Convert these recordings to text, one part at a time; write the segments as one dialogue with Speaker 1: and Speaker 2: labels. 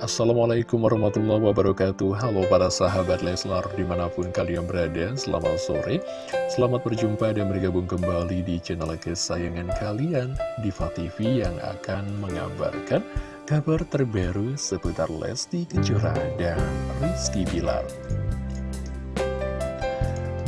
Speaker 1: Assalamualaikum warahmatullahi wabarakatuh. Halo para sahabat Leslar di mana pun kalian berada Selamat sore. Selamat berjumpa dan bergabung kembali di channel kesayangan kalian Diva TV yang akan mengabarkan kabar terbaru seputar Lesti Kejora dan Rizky Bilar.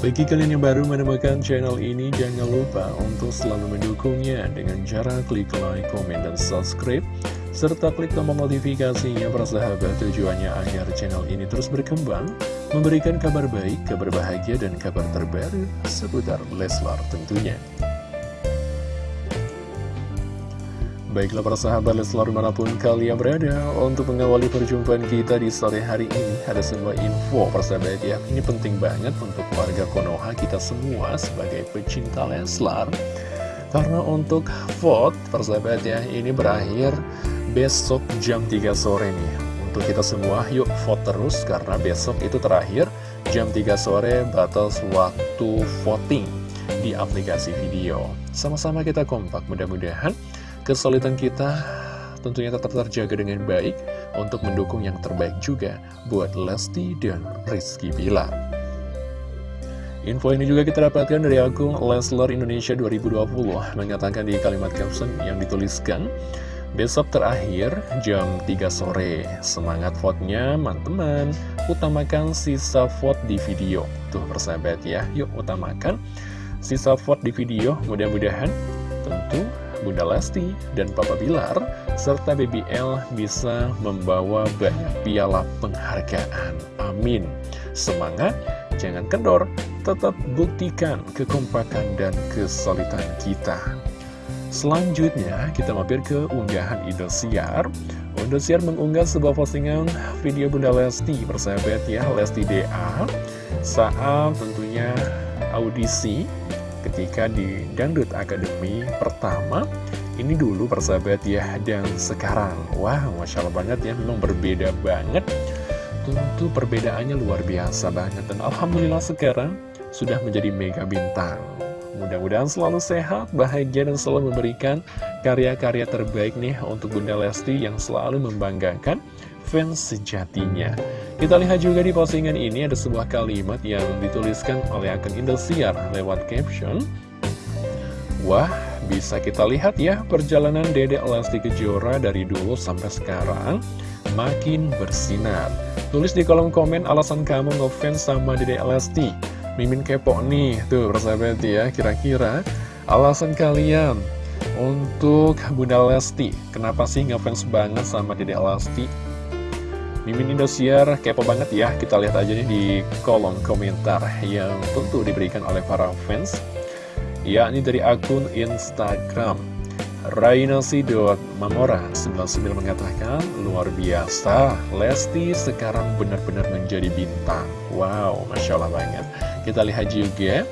Speaker 1: Bagi kalian yang baru menemukan channel ini, jangan lupa untuk selalu mendukungnya dengan cara klik like, komen, dan subscribe serta klik tombol notifikasinya persahabat tujuannya agar channel ini terus berkembang, memberikan kabar baik, kabar bahagia, dan kabar terbaru seputar Leslar tentunya. Baiklah para sahabat Leslar di mana pun kalian berada Untuk mengawali perjumpaan kita di sore hari ini Ada sebuah info persahabat ya Ini penting banget untuk warga Konoha kita semua sebagai pecinta Leslar Karena untuk vote persahabat ya Ini berakhir besok jam 3 sore nih. Untuk kita semua yuk vote terus karena besok itu terakhir jam 3 sore batas waktu voting di aplikasi video. Sama-sama kita kompak mudah-mudahan kesulitan kita tentunya tetap terjaga dengan baik Untuk mendukung yang terbaik juga buat Lesti dan Rizky Bilar. Info ini juga kita dapatkan dari akun Leslar Indonesia 2020 Mengatakan di kalimat caption yang dituliskan Besok terakhir jam 3 sore. Semangat vote-nya teman-teman. Utamakan sisa vote di video. Tuh persahabat ya. Yuk utamakan sisa vote di video. Mudah-mudahan tentu Bunda Lesti dan Papa Bilar Serta BBL bisa membawa banyak piala penghargaan. Amin. Semangat, jangan kendor. Tetap buktikan kekompakan dan kesulitan kita Selanjutnya, kita mampir ke unggahan Indosiar. Indosiar mengunggah sebuah postingan video Bunda Lesti, persahabat ya, Lesti DA, saat tentunya audisi ketika di Dangdut Academy pertama. Ini dulu persahabat ya, dan sekarang. Wah, Masya Allah banget ya, memang berbeda banget. Tentu perbedaannya luar biasa banget, dan Alhamdulillah sekarang sudah menjadi mega bintang. Mudah-mudahan selalu sehat, bahagia, dan selalu memberikan karya-karya terbaik nih untuk Bunda Lesti yang selalu membanggakan fans sejatinya. Kita lihat juga di postingan ini ada sebuah kalimat yang dituliskan oleh akun Indosiar lewat caption. Wah, bisa kita lihat ya perjalanan Dedek Lesti Kejora dari dulu sampai sekarang makin bersinar. Tulis di kolom komen alasan kamu ngefans sama Dedek Lesti. Mimin kepo nih, tuh persahabat ya, kira-kira alasan kalian untuk Bunda Lesti, kenapa sih ngefans banget sama Dedek Lesti? Mimin Indosiar kepo banget ya, kita lihat aja nih di kolom komentar yang tentu diberikan oleh para fans, yakni dari akun Instagram. Rainasi.mamora99 mengatakan, luar biasa, Lesti sekarang benar-benar menjadi bintang. Wow, Masya Allah banget. Kita lihat juga,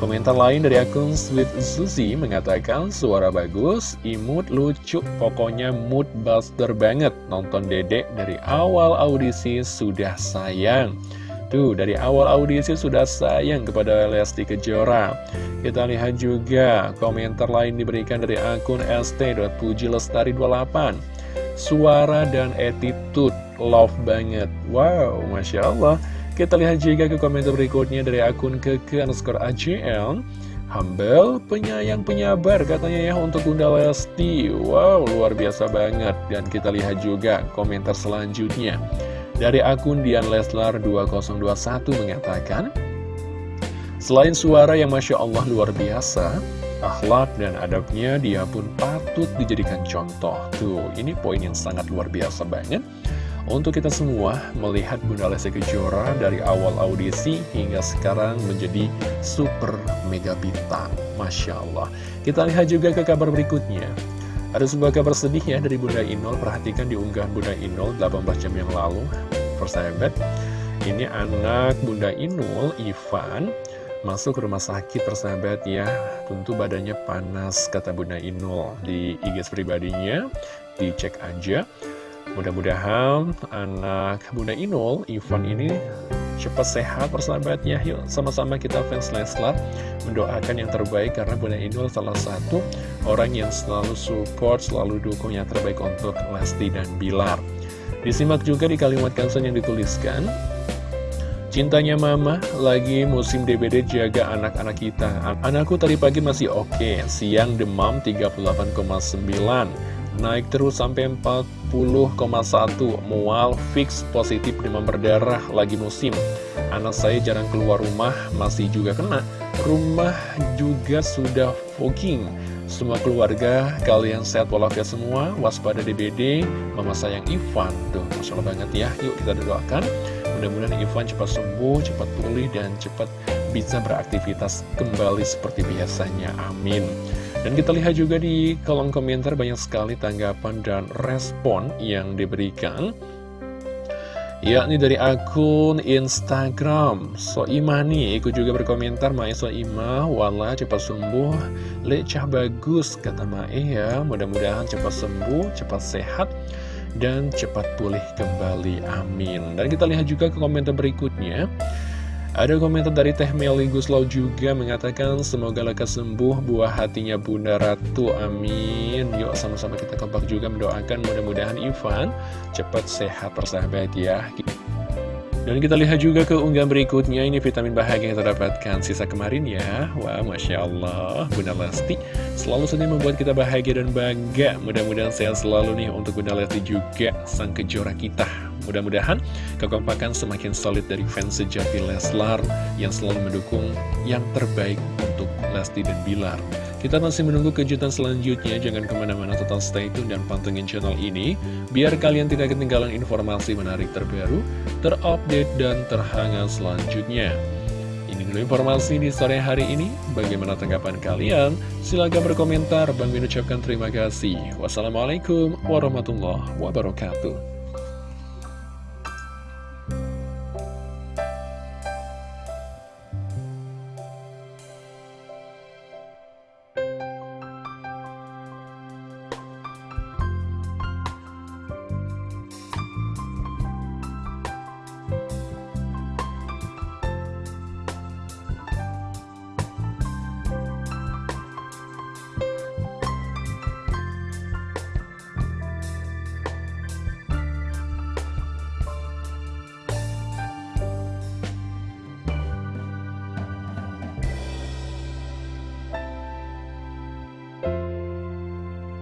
Speaker 1: komentar lain dari akun Sweet Susi mengatakan, suara bagus, imut, lucu, pokoknya mood buster banget. Nonton dedek dari awal audisi sudah sayang. Tuh, dari awal audisi sudah sayang kepada Lesti Kejora. Kita lihat juga komentar lain diberikan dari akun st.pujilestari28. Suara dan attitude love banget. Wow, Masya Allah. Kita lihat juga ke komentar berikutnya dari akun keke underscore ACL. Humble, penyayang, penyabar katanya ya untuk Bunda Lesti. Wow, luar biasa banget. Dan kita lihat juga komentar selanjutnya. Dari akun Dian Leslar 2021 mengatakan, Selain suara yang Masya Allah luar biasa, akhlak dan adabnya dia pun patut dijadikan contoh. Tuh, ini poin yang sangat luar biasa banget. Untuk kita semua melihat Bunda Lesti Kejora dari awal audisi hingga sekarang menjadi super mega bintang. Masya Allah. Kita lihat juga ke kabar berikutnya. Ada sebuah kabar sedih ya dari Bunda Inul. Perhatikan di unggahan Bunda Inul 18 jam yang lalu. Persahabat Ini anak Bunda Inul, Ivan Masuk ke rumah sakit persahabat ya. Tentu badannya panas kata Bunda Inul. Di IG pribadinya Dicek aja. Mudah-mudahan anak Bunda Inul, Ivan ini cepat sehat persahabatnya. Yuk sama-sama kita fans Leslar mendoakan yang terbaik karena Bunda Inul salah satu orang yang selalu support, selalu dukung yang terbaik untuk Lesti dan Bilar. Disimak juga di kalimat caption yang dituliskan Cintanya mama, lagi musim DBD jaga anak-anak kita. Anakku tadi pagi masih oke, siang demam 38,9 Naik terus sampai 40,1 Mual fix positif demam berdarah lagi musim. Anak saya jarang keluar rumah masih juga kena. Rumah juga sudah fogging. Semua keluarga kalian sehat walafiat semua Waspada DBD Mama sayang Ivan. Tuh Masya Allah banget ya. Yuk kita doakan. Mudah-mudahan Ivan cepat sembuh, cepat pulih Dan cepat bisa beraktivitas kembali seperti biasanya. Amin dan kita lihat juga di kolom komentar banyak sekali tanggapan dan respon yang diberikan yakni dari akun Instagram. Soimah nih ikut juga berkomentar Mae Soimah wala cepat sembuh. Lecah bagus kata Mae ya. Mudah-mudahan cepat sembuh cepat sehat dan cepat pulih kembali. Amin. Dan kita lihat juga ke komentar berikutnya ada komentar dari Teh Meli Guslau juga mengatakan semoga lekas sembuh buah hatinya Bunda Ratu. Amin. Yuk sama-sama kita kompak juga mendoakan. Mudah-mudahan Ivan cepat sehat persahabat ya. Dan kita lihat juga ke unggahan berikutnya. Ini vitamin bahagia yang terdapatkan sisa kemarin ya. Wah Masya Allah. Bunda Lesti selalu saja membuat kita bahagia dan bangga. Mudah-mudahan sehat selalu nih untuk Bunda Lesti juga Sang kejora kita Mudah-mudahan kekompakan semakin solid dari fans sejati Leslar Yang selalu mendukung yang terbaik untuk Lesti dan Bilar kita masih menunggu kejutan selanjutnya, jangan ke mana-mana tetap stay tune dan pantengin channel ini, biar kalian tidak ketinggalan informasi menarik terbaru, terupdate, dan terhangat selanjutnya. Ini dulu informasi di sore hari ini, bagaimana tanggapan kalian? Silahkan berkomentar, Bang Min ucapkan terima kasih. Wassalamualaikum warahmatullahi wabarakatuh.